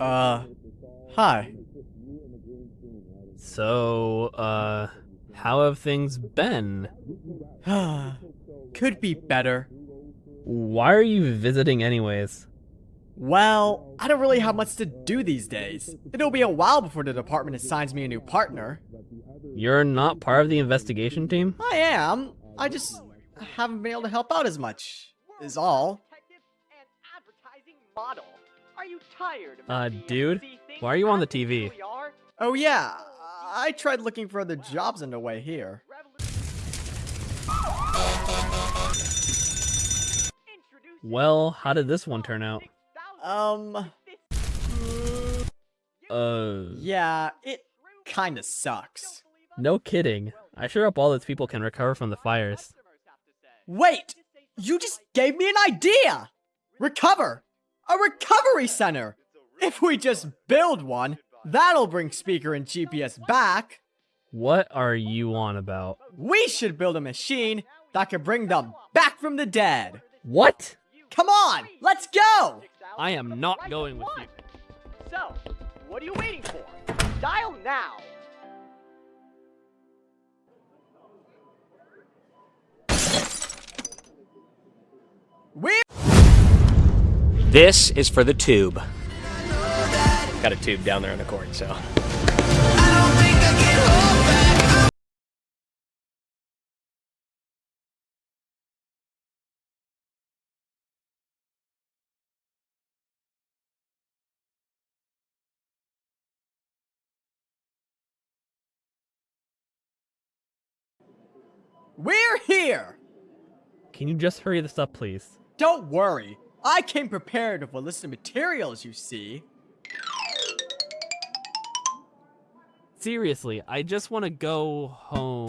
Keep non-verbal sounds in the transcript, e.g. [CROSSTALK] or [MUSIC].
Uh, hi. So, uh, how have things been? [SIGHS] Could be better. Why are you visiting anyways? Well, I don't really have much to do these days. It'll be a while before the department assigns me a new partner. You're not part of the investigation team? I am. I just haven't been able to help out as much, is all. Are you tired of Uh, not being able to dude, why are you on the TV? Oh yeah, I tried looking for other jobs on the way here. Well, how did this one turn out? Um, Uh, yeah, it kinda sucks. no kidding. I sure hope all those people can recover from the fires. Wait! You just gave me an idea! Recover! A recovery center! If we just build one, that'll bring Speaker and GPS back. What are you on about? We should build a machine that could bring them back from the dead. What? Come on, let's go! I am not going with you. So, what are you waiting for? Dial now. We're This is for the tube. Got a tube down there in the court, so. we're here! Can you just hurry this up, please? Don't worry, I came prepared with a list of materials, you see. Seriously, I just want to go home.